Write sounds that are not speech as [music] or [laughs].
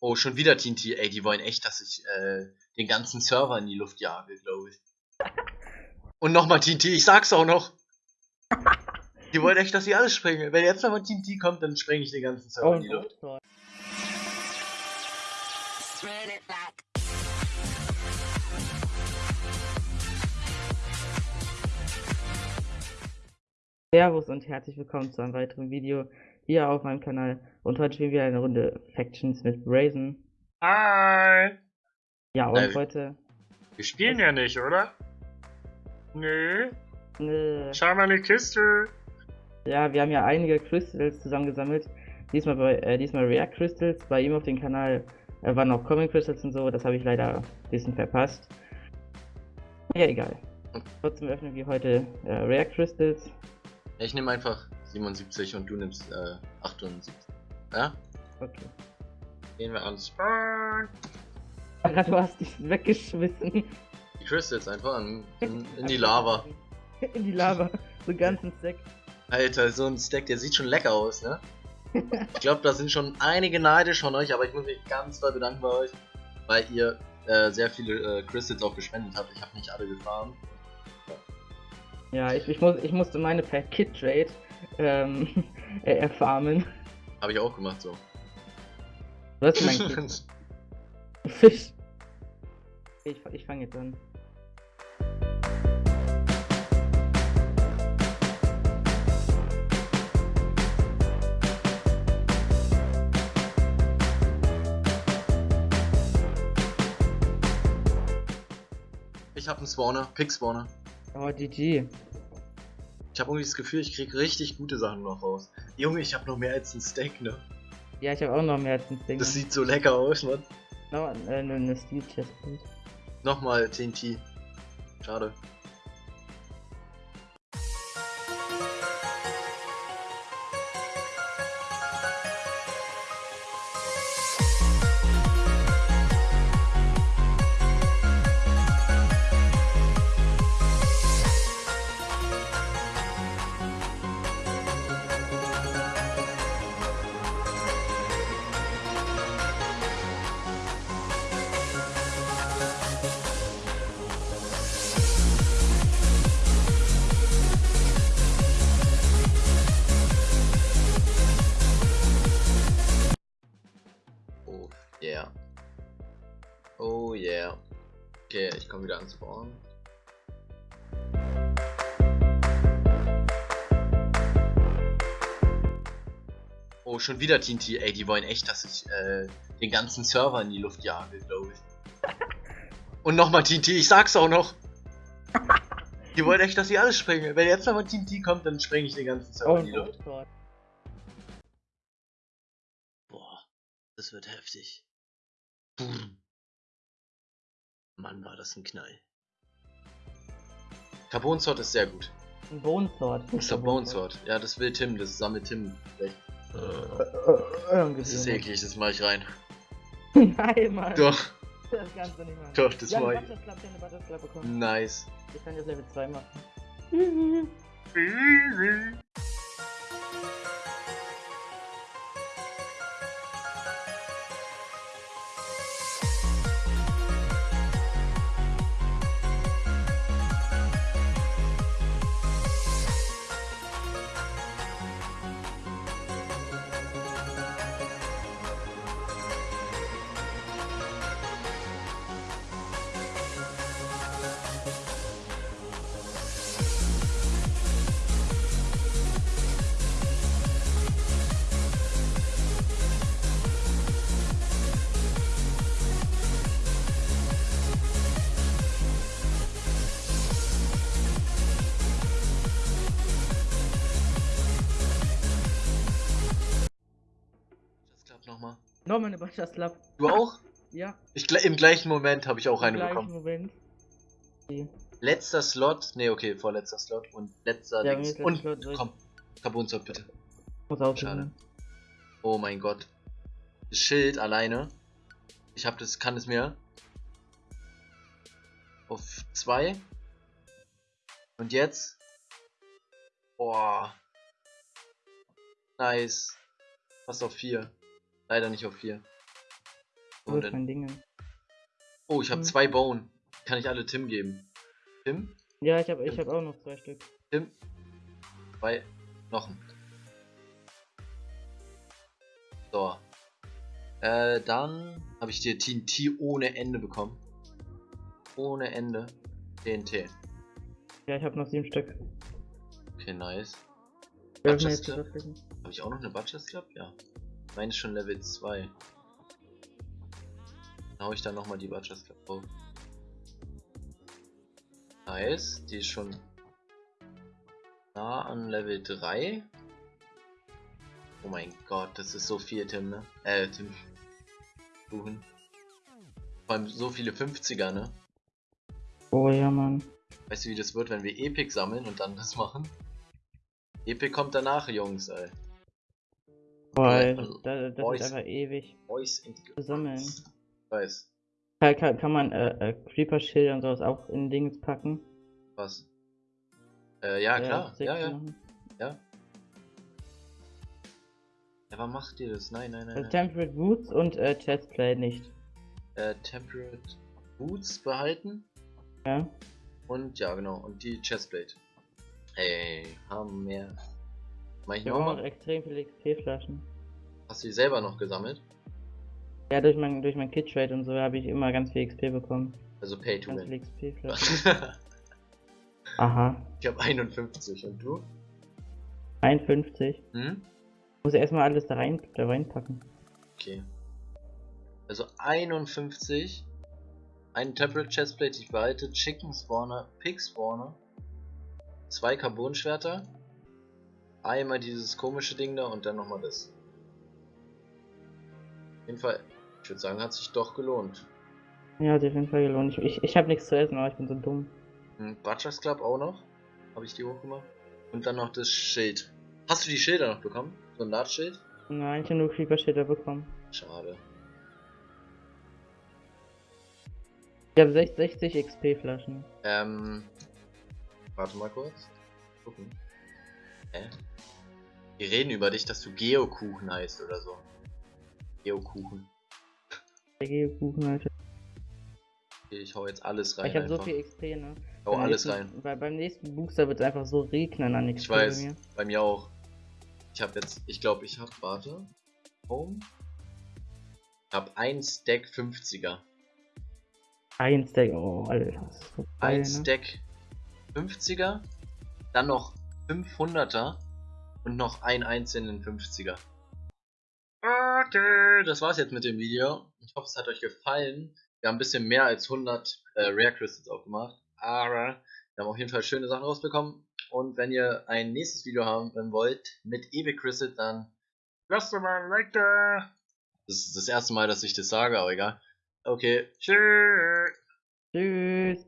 Oh, schon wieder TNT. Ey, die wollen echt, dass ich äh, den ganzen Server in die Luft jage, glaube ich. Und nochmal TNT, ich sag's auch noch. Die wollen echt, dass ich alles sprenge. Wenn jetzt nochmal TNT kommt, dann sprenge ich den ganzen Server Oh, in die Luft. Servus und herzlich willkommen zu einem weiteren Video hier auf meinem Kanal. Und heute spielen wir eine Runde Factions mit Brazen. Hi! Ja, und Äh, heute. Wir spielen ja nicht, oder? Nö. Äh, Schau mal in die Kiste. ja, wir haben ja einige Crystals zusammengesammelt. Diesmal bei äh, diesmal Rare Crystals. Bei ihm auf dem Kanal äh, waren auch Common Crystals und so. Das habe ich leider ein bisschen verpasst. Ja, egal. Trotzdem öffnen wir heute äh, Rare Crystals. Ich nehme einfach 77 und du nimmst äh, 78. Ja? Okay. Gehen wir ans. Spawn. Ara, du hast dich weggeschmissen. Die Crystals einfach in, in, in die Lava. [laughs] In die Lava. So einen ganzen Stack. Alter, so ein Stack, der sieht schon lecker aus, ne? Ich glaube, da sind schon einige neidisch von euch, aber ich muss mich ganz doll bedanken bei euch, weil ihr äh, sehr viele äh, Crystals auch gespendet habt. Ich habe nicht alle gefahren. Ja, ich, ich, muss, ich musste meine per Kit Trade ähm, [laughs] äh, erfarmen. Habe ich auch gemacht so. Du hast mein [laughs] Kit. Fisch. Ich, ich fange jetzt an. ich habe einen Spawner, Pick Spawner. Oh, GG. Ich habe irgendwie das Gefühl, ich krieg richtig gute Sachen noch raus. Junge, ich habe noch mehr als ein Steak, ne? Ja, ich habe auch noch mehr als ein Ding. Das sieht so lecker aus, Mann. No, äh, eine, Steel Chestplate. Nochmal TNT. Schade. Okay, ich komme wieder ans Spawn. Oh, schon wieder TNT. Ey, die wollen echt, dass ich äh, den ganzen Server in die Luft jage, glaube ich. [laughs] Und nochmal TNT, ich sag's auch noch. Die wollen echt, dass ich alles sprenge. Wenn jetzt nochmal TNT kommt, dann sprenge ich den ganzen Server Oh, in die Luft. Gott. Boah, das wird heftig. Boom. Mann, war das ein Knall. Carbon Sword ist sehr gut. Ein Bone Sword. Das ist der Bone Sword. Ja, das will Tim, das sammelt Tim. Vielleicht. Äh, äh, Das ist eklig, das mach ich rein. [laughs] Nein, Mann. Doch, Das kannst du nicht machen. doch, das ja, eine ich. Ich hab eine Butterclub bekommen. Nice. Ich kann jetzt Level 2 machen. Easy. [laughs] [laughs] nochmal. Nochmal eine Butterclub. Du auch? [laughs] Ja, Ich, Im gleichen Moment habe ich auch im eine gleichen bekommen. Moment. Okay. Letzter Slot. Ne, okay, vorletzter Slot und letzter Ja, Dings. Und Slot komm, Carbon Sword bitte. Muss auch Schade. Oh mein Gott. Das Schild alleine. Ich hab das, kann es mir. Auf zwei. Und jetzt. Boah. Nice. Fast auf vier. Leider nicht auf vier. Wo Und ist mein Ding? oh, ich habe Hm. zwei Bone. Kann ich alle Tim geben? Tim? Ja, ich habe ich hab auch noch zwei Stück. Tim? Zwei Knochen. So. Äh, dann habe ich dir TNT ohne Ende bekommen. Ohne Ende. TNT. Ja, ich habe noch sieben Stück. Okay, nice. Butchers Club? Habe ich auch noch eine Butchers Club? Ja. Meine ist schon Level 2. Dann hau ich dann nochmal die Butchers Club drauf. Nice. Die ist schon nah an Level 3. Oh mein Gott, das ist so viel, Tim, ne? Äh, Tim. Kuchen. Vor allem so viele 50er, ne? Oh ja, Mann. Weißt du, wie das wird, wenn wir Epic sammeln und dann das machen? Epic kommt danach, Jungs, ey. Boah, ey, also, da, das Boys. ist einfach ewig. Zu sammeln. Weiß. Kann, kann, kann man äh, äh, Creeper-Schilder und sowas auch in Dings packen? Was? Äh, ja, klar. Ja, ja. machen. Ja, aber macht ihr das? Nein, nein, nein. Also. Temperate Boots und äh, Chestplate nicht. Äh, Temperate Boots behalten. Ja? Und ja, genau. Und die Chestplate. Ey, haben mehr. Mach ich Ich habe auch noch nochmal? extrem viele XP-Flaschen. Hast du die selber noch gesammelt? Ja, durch mein, durch mein Kit-Trade und so habe ich immer ganz viel XP bekommen. Also Pay to Ganz Win. viele XP-Flaschen. [laughs] Aha. ich habe 51 und du? 51. Hm? Muss erstmal alles da rein da reinpacken. Okay. Also 51. Ein Temperate Chestplate, die ich behalte. Chicken Spawner, Pig Spawner. Zwei Carbon-Schwerter. Einmal dieses komische Ding da und dann nochmal das. Auf jeden Fall, ich würde sagen, hat sich doch gelohnt. Ja, hat sich auf jeden Fall gelohnt. Ich, ich, ich habe nichts zu essen, aber ich bin so dumm. Hm, Butchers Club auch noch. Habe ich die hochgemacht. Und dann noch das Schild. Hast du die Schilder noch bekommen? So ein Lartschild? Nein, ich habe nur Creeper-Schilder bekommen. Schade. Ich habe 60 XP-Flaschen. Ähm. Warte mal kurz. Gucken. Hä? Wir reden über dich, dass du Geokuchen heißt oder so. Geokuchen. Der Geokuchen, Alter. Okay, ich hau jetzt alles rein. ich habe so viel XP, ne? Hau Beim alles nächsten, rein. Weil beim nächsten Booster wird es einfach so regnen an XP Ich weiß. bei mir. Bei mir auch. Ich habe jetzt, ich glaube, ich habe, warte. Home. Ich habe ein Stack 50er. Ein Stack, oh, Alter. so geil, Ein ne? Stack 50er. Dann noch 500er. Und noch einen einzelnen 50er. Okay, das war's jetzt mit dem Video. Ich hoffe, es hat euch gefallen. Wir haben ein bisschen mehr als 100 äh, Rare Crystals aufgemacht. Aber wir haben auf jeden Fall schöne Sachen rausbekommen. Und wenn ihr ein nächstes Video haben wollt mit Epic Crystals, dann lasst doch mal ein Like da. Das ist das erste Mal, dass ich das sage, aber egal. Okay, tschüss. Tschüss.